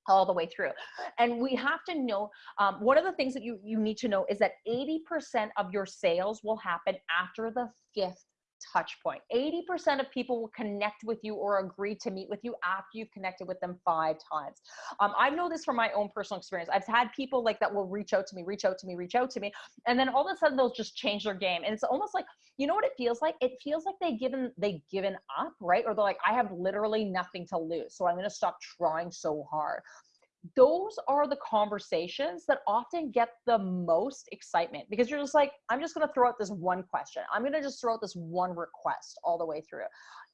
all the way through. And we have to know, um, one of the things that you, you need to know is that 80% of your sales will happen after the fifth touch point. 80% of people will connect with you or agree to meet with you after you've connected with them five times. Um, I know this from my own personal experience. I've had people like that will reach out to me, reach out to me, reach out to me. And then all of a sudden they'll just change their game. And it's almost like, you know what it feels like? It feels like they given, they given up, right? Or they're like, I have literally nothing to lose. So I'm to stop trying so hard those are the conversations that often get the most excitement because you're just like, I'm just going to throw out this one question. I'm going to just throw out this one request all the way through.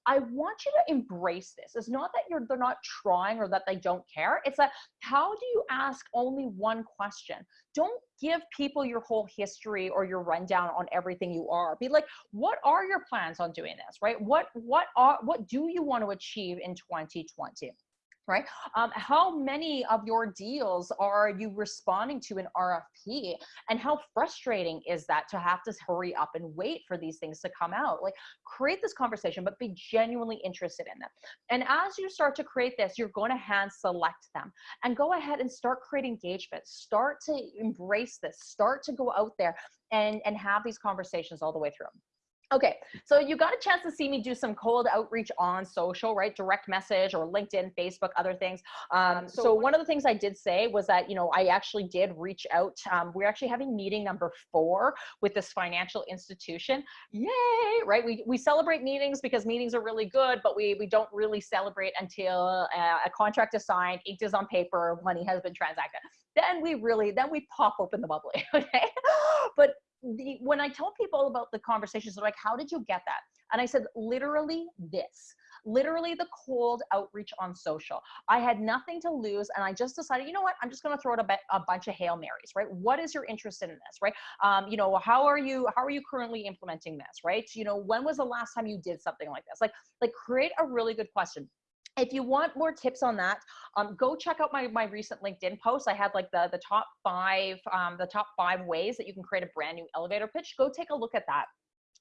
I want you to embrace this. It's not that you're they're not trying or that they don't care. It's that how do you ask only one question? Don't give people your whole history or your rundown on everything you are. Be like, what are your plans on doing this? Right? What what are what do you want to achieve in 2020? Right? Um, how many of your deals are you responding to an RFP? And how frustrating is that to have to hurry up and wait for these things to come out? Like create this conversation, but be genuinely interested in them. And as you start to create this, you're going to hand select them and go ahead and start create engagement. Start to embrace this, start to go out there and, and have these conversations all the way through. Okay, so you got a chance to see me do some cold outreach on social, right? Direct message or LinkedIn, Facebook, other things. Um, so, so, one of the things I did say was that, you know, I actually did reach out. Um, we're actually having meeting number four with this financial institution. Yay, right? We, we celebrate meetings because meetings are really good, but we, we don't really celebrate until uh, a contract is signed, ink is on paper, money has been transacted. Then we really, then we pop open the bubbly, okay? But the, when I tell people about the conversations, they're like, how did you get that? And I said, literally this, literally the cold outreach on social. I had nothing to lose. And I just decided, you know what, I'm just going to throw out a, a, bunch of Hail Marys, right? What is your interest in this, right? Um, you know, how are you, how are you currently implementing this, right? You know, when was the last time you did something like this? Like, like create a really good question if you want more tips on that, um, go check out my, my recent LinkedIn post. I had like the, the top five, um, the top five ways that you can create a brand new elevator pitch. Go take a look at that.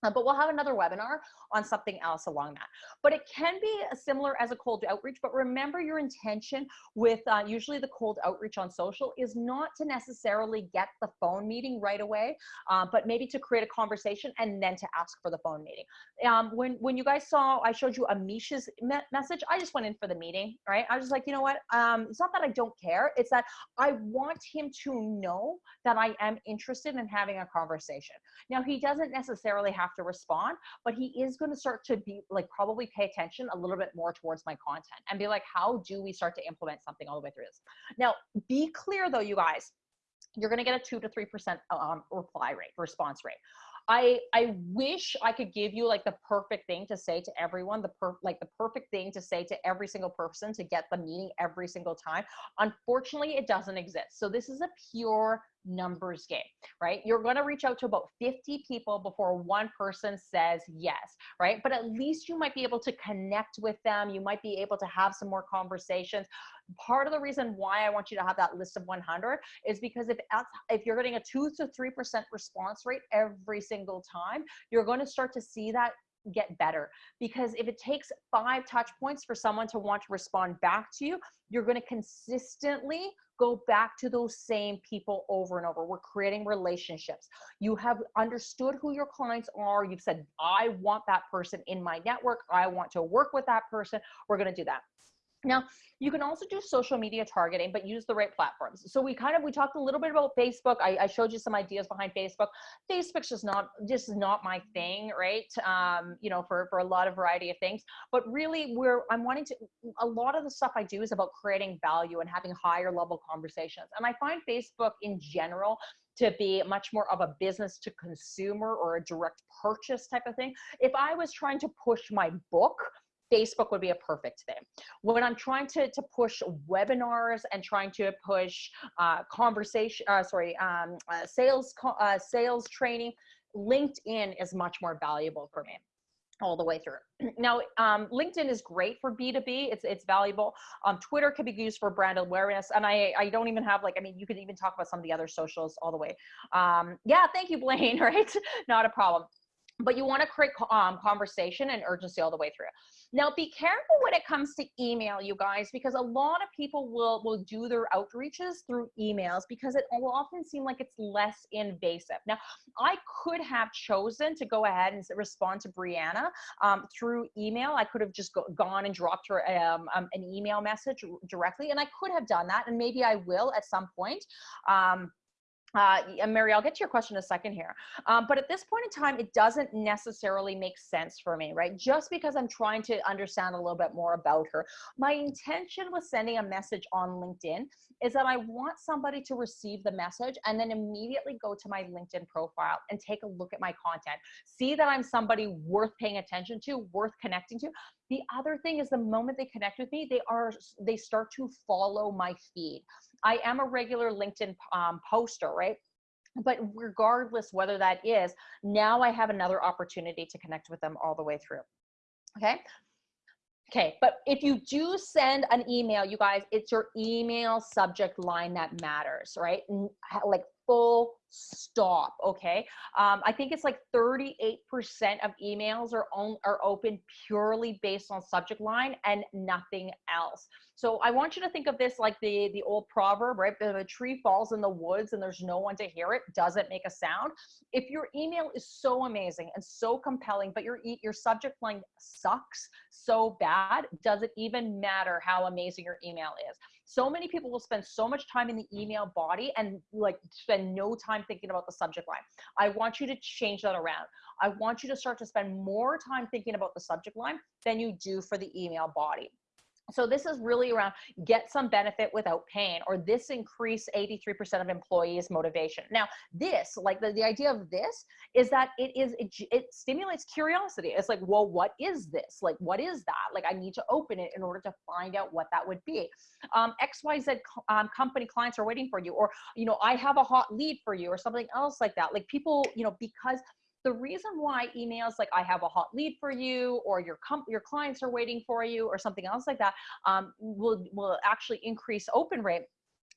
Uh, but we'll have another webinar on something else along that. But it can be similar as a cold outreach, but remember your intention with uh, usually the cold outreach on social is not to necessarily get the phone meeting right away, uh, but maybe to create a conversation and then to ask for the phone meeting. Um, when, when you guys saw, I showed you Amisha's me message, I just went in for the meeting, right? I was like, you know what? Um, it's not that I don't care. It's that I want him to know that I am interested in having a conversation. Now, he doesn't necessarily have to respond, but he is going to start to be like probably pay attention a little bit more towards my content and be like, how do we start to implement something all the way through this? Now, be clear though, you guys, you're going to get a two to three percent um, reply rate, response rate. I I wish I could give you like the perfect thing to say to everyone, the per like the perfect thing to say to every single person to get the meeting every single time. Unfortunately, it doesn't exist. So this is a pure numbers game, right? You're going to reach out to about 50 people before one person says yes, right? But at least you might be able to connect with them. You might be able to have some more conversations. Part of the reason why I want you to have that list of 100 is because if if you're getting a 2 to 3% response rate every single time, you're going to start to see that get better because if it takes five touch points for someone to want to respond back to you you're going to consistently go back to those same people over and over. We're creating relationships. You have understood who your clients are. You've said i want that person in my network. I want to work with that person. We're going to do that Now, you can also do social media targeting, but use the right platforms. So we kind of, we talked a little bit about Facebook. I, I showed you some ideas behind Facebook. Facebook's just not, just not my thing, right? Um, you know, for, for a lot of variety of things, but really we're, I'm wanting to, a lot of the stuff I do is about creating value and having higher level conversations. And I find Facebook in general to be much more of a business to consumer or a direct purchase type of thing. If I was trying to push my book, Facebook would be a perfect thing. When I'm trying to, to push webinars and trying to push uh, conversation, uh, sorry, um, uh, sales, uh, sales training, LinkedIn is much more valuable for me all the way through. Now, um, LinkedIn is great for B2B. It's, it's valuable. Um, Twitter can be used for brand awareness. And I, I don't even have like, I mean, you could even talk about some of the other socials all the way. Um, yeah, thank you, Blaine, right? Not a problem but you want to create um, conversation and urgency all the way through. Now, be careful when it comes to email, you guys, because a lot of people will, will do their outreaches through emails because it will often seem like it's less invasive. Now, I could have chosen to go ahead and respond to Brianna um, through email. I could have just go, gone and dropped her um, um, an email message directly, and I could have done that, and maybe I will at some point. Um, uh, Mary, I'll get to your question in a second here. Um, but at this point in time, it doesn't necessarily make sense for me, right? Just because I'm trying to understand a little bit more about her. My intention with sending a message on LinkedIn is that I want somebody to receive the message and then immediately go to my LinkedIn profile and take a look at my content. See that I'm somebody worth paying attention to, worth connecting to. The other thing is the moment they connect with me, they are they start to follow my feed. I am a regular LinkedIn um, poster, right? But regardless whether that is, now I have another opportunity to connect with them all the way through. Okay. Okay, but if you do send an email, you guys, it's your email subject line that matters, right? Like full stop okay? Um, i think it's like 38% of emails are on are open purely based on subject line and nothing else. So i want you to think of this like the the old proverb right? If a tree falls in the woods and there's no one to hear it doesn't make a sound? If your email is so amazing and so compelling but your your subject line sucks so bad does it even matter how amazing your email is? So many people will spend so much time in the email body and like spend no time thinking about the subject line. I want you to change that around. I want you to start to spend more time thinking about the subject line than you do for the email body. So this is really around get some benefit without pain, or this increase 83% of employees motivation. Now this, like the, the idea of this is that it is, it, it stimulates curiosity. It's like, well, what is this? Like, what is that? Like I need to open it in order to find out what that would be. Um, XYZ um, company clients are waiting for you, or, you know, I have a hot lead for you or something else like that. Like people, you know, because the reason why emails like I have a hot lead for you or your your clients are waiting for you or something else like that um, will, will actually increase open rate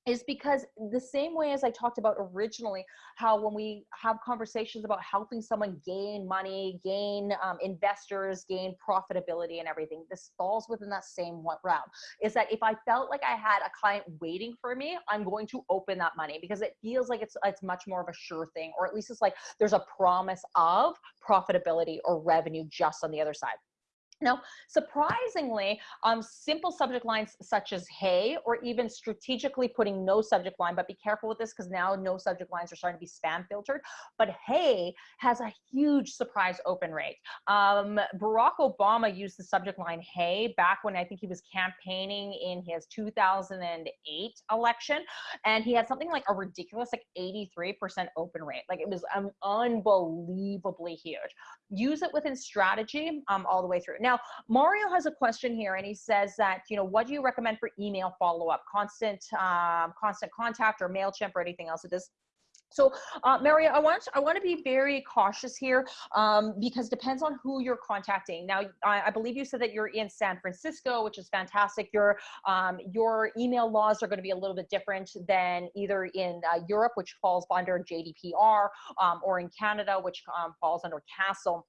is because the same way as I talked about originally, how when we have conversations about helping someone gain money, gain um, investors, gain profitability and everything, this falls within that same round. Is that if I felt like I had a client waiting for me, I'm going to open that money because it feels like it's, it's much more of a sure thing, or at least it's like there's a promise of profitability or revenue just on the other side. Now, surprisingly, um, simple subject lines such as hey, or even strategically putting no subject line, but be careful with this because now no subject lines are starting to be spam filtered. But hey has a huge surprise open rate. Um, Barack Obama used the subject line hey back when I think he was campaigning in his 2008 election. And he had something like a ridiculous like 83% open rate. Like it was um, unbelievably huge. Use it within strategy um, all the way through. Now, Mario has a question here and he says that, you know, what do you recommend for email follow-up, constant, um, constant contact or MailChimp or anything else? It is so, uh, Mario, I want I want to be very cautious here um, because depends on who you're contacting. Now, I, I, believe you said that you're in San Francisco, which is fantastic. Your um, your email laws are going to be a little bit different than either in uh, Europe, which falls under GDPR, um, or in Canada, which um, falls under CASL.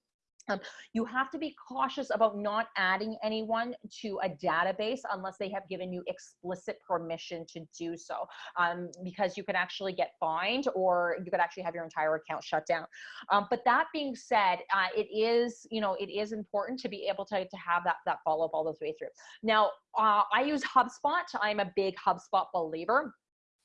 Um, you have to be cautious about not adding anyone to a database unless they have given you explicit permission to do so, um, because you can actually get fined or you could actually have your entire account shut down. Um, but that being said, uh, it is, you know, it is important to be able to, to have that, that follow up all those way through. Now, uh, I use HubSpot. I'm a big HubSpot believer.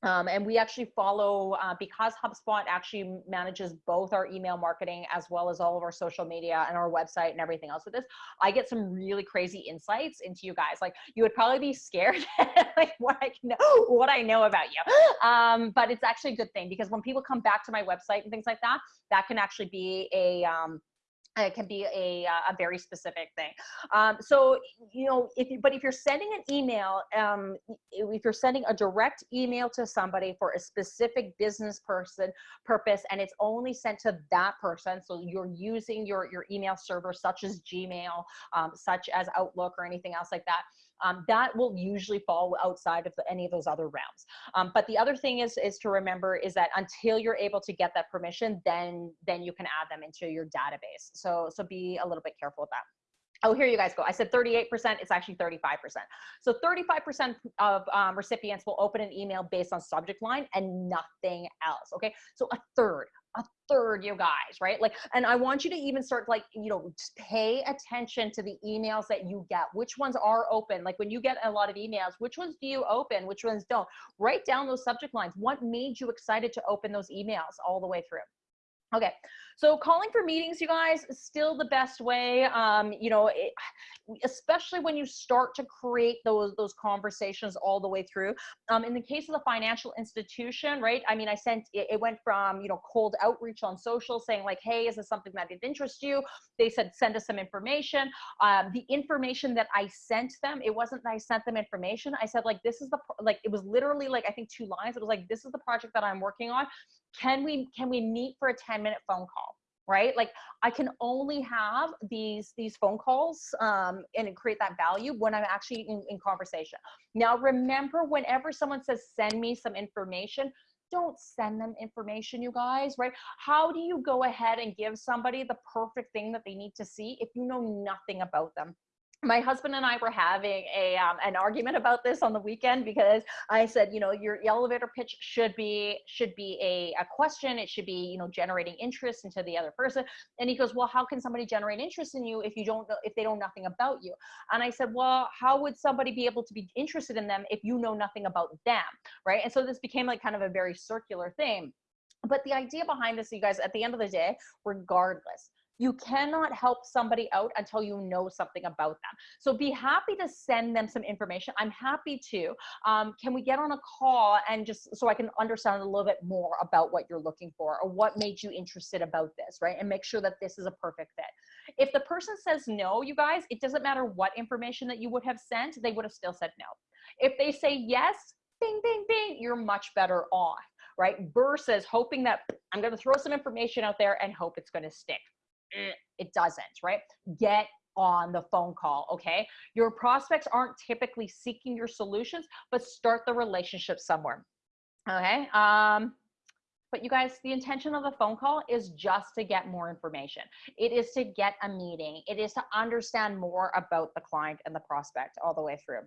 Um, and we actually follow uh, because HubSpot actually manages both our email marketing as well as all of our social media and our website and everything else with this. I get some really crazy insights into you guys. Like you would probably be scared like what I know, what I know about you. Um, but it's actually a good thing because when people come back to my website and things like that, that can actually be a um, it can be a, uh, a very specific thing. Um, so, you know, if you, but if you're sending an email, um, if you're sending a direct email to somebody for a specific business person purpose, and it's only sent to that person, so you're using your, your email server such as Gmail, um, such as Outlook or anything else like that, um, that will usually fall outside of the, any of those other realms. Um, but the other thing is, is to remember is that until you're able to get that permission, then, then you can add them into your database. So, so be a little bit careful with that. Oh, here you guys go. I said 38%, it's actually 35%. So 35% of um, recipients will open an email based on subject line and nothing else, okay? So a third, a third, you guys, right? Like, and I want you to even start like, you know, pay attention to the emails that you get. Which ones are open? Like when you get a lot of emails, which ones do you open? Which ones don't? Write down those subject lines. What made you excited to open those emails all the way through? Okay, so calling for meetings, you guys, is still the best way. Um, you know, it, especially when you start to create those those conversations all the way through. Um, in the case of the financial institution, right? I mean, I sent it, it went from you know cold outreach on social saying like, hey, is this something that interests you? They said send us some information. Um, the information that I sent them, it wasn't that I sent them information. I said like, this is the like it was literally like I think two lines. It was like, this is the project that I'm working on can we can we meet for a 10 minute phone call right? Like i can only have these these phone calls um, and create that value when i'm actually in, in conversation. Now remember whenever someone says send me some information don't send them information you guys right? How do you go ahead and give somebody the perfect thing that they need to see if you know nothing about them my husband and I were having a um, an argument about this on the weekend because I said, you know, your elevator pitch should be should be a, a question. It should be, you know, generating interest into the other person. And he goes, well, how can somebody generate interest in you if you don't if they know nothing about you? And I said, well, how would somebody be able to be interested in them if you know nothing about them, right? And so this became like kind of a very circular thing. But the idea behind this, you guys, at the end of the day, regardless, you cannot help somebody out until you know something about them. So be happy to send them some information. I'm happy to. Um, can we get on a call and just so I can understand a little bit more about what you're looking for or what made you interested about this, right? And make sure that this is a perfect fit. If the person says no, you guys, it doesn't matter what information that you would have sent, they would have still said no. If they say yes, bing, bing, bing, you're much better off, right? Versus hoping that I'm going to throw some information out there and hope it's going to stick. It doesn't, right? Get on the phone call, okay? Your prospects aren't typically seeking your solutions, but start the relationship somewhere, okay? Um, but you guys, the intention of the phone call is just to get more information. It is to get a meeting. It is to understand more about the client and the prospect all the way through.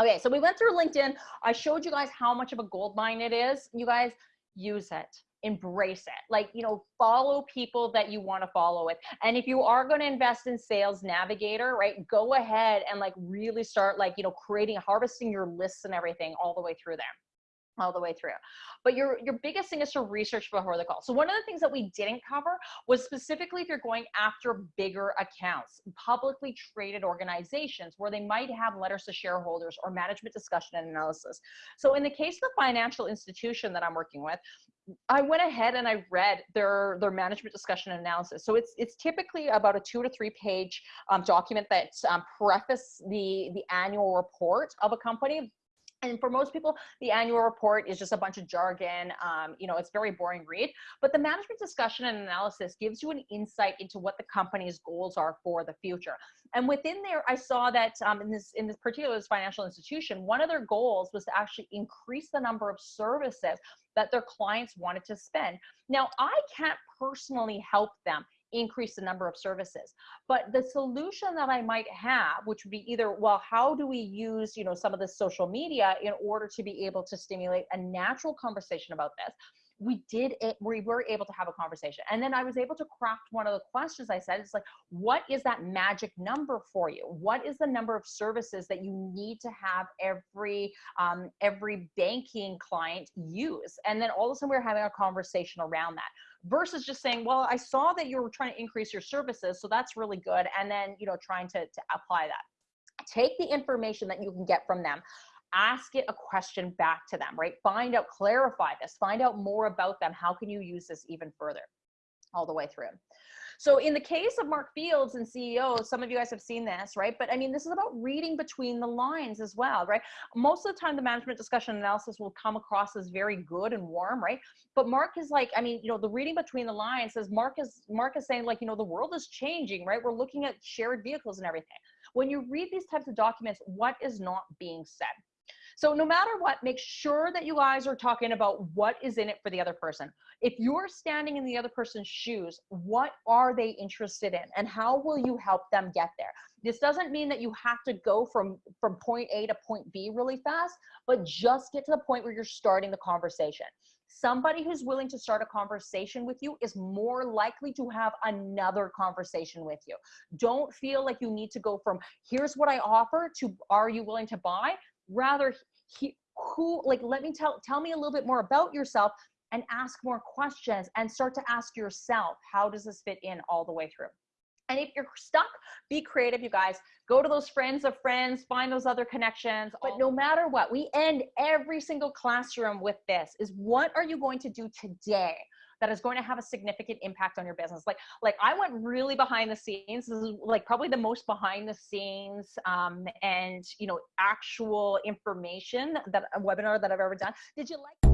Okay, so we went through LinkedIn. I showed you guys how much of a gold mine it is. You guys use it embrace it. Like you know follow people that you want to follow with. And if you are going to invest in sales navigator right go ahead and like really start like you know creating harvesting your lists and everything all the way through there all the way through. But your your biggest thing is to research before the call. So one of the things that we didn't cover was specifically if you're going after bigger accounts, publicly traded organizations where they might have letters to shareholders or management discussion and analysis. So in the case of the financial institution that I'm working with, I went ahead and I read their their management discussion and analysis. So it's it's typically about a two to three page um, document that um, preface the the annual report of a company and for most people, the annual report is just a bunch of jargon. Um, you know, it's very boring read. But the management discussion and analysis gives you an insight into what the company's goals are for the future. And within there, I saw that um, in this in this particular financial institution, one of their goals was to actually increase the number of services that their clients wanted to spend. Now, I can't personally help them increase the number of services. But the solution that I might have, which would be either, well, how do we use, you know, some of the social media in order to be able to stimulate a natural conversation about this? we did it we were able to have a conversation and then i was able to craft one of the questions i said it's like what is that magic number for you what is the number of services that you need to have every um, every banking client use and then all of a sudden we we're having a conversation around that versus just saying well i saw that you were trying to increase your services so that's really good and then you know trying to, to apply that take the information that you can get from them ask it a question back to them, right? Find out, clarify this, find out more about them. How can you use this even further all the way through? So in the case of Mark Fields and CEO, some of you guys have seen this, right? But I mean, this is about reading between the lines as well, right? Most of the time, the management discussion analysis will come across as very good and warm, right? But Mark is like, I mean, you know, the reading between the lines says Mark is Mark is saying like, you know, the world is changing, right? We're looking at shared vehicles and everything. When you read these types of documents, what is not being said? So no matter what, make sure that you guys are talking about what is in it for the other person. If you're standing in the other person's shoes, what are they interested in and how will you help them get there? This doesn't mean that you have to go from, from point A to point B really fast, but just get to the point where you're starting the conversation somebody who's willing to start a conversation with you is more likely to have another conversation with you. Don't feel like you need to go from here's what I offer to are you willing to buy? Rather he, who like let me tell tell me a little bit more about yourself and ask more questions and start to ask yourself how does this fit in all the way through? And if you're stuck be creative you guys. Go to those friends of friends find those other connections. But no matter what we end every single classroom with this is what are you going to do today that is going to have a significant impact on your business. Like, like I went really behind the scenes. This is like probably the most behind the scenes um, and you know actual information that a webinar that I've ever done. Did you like?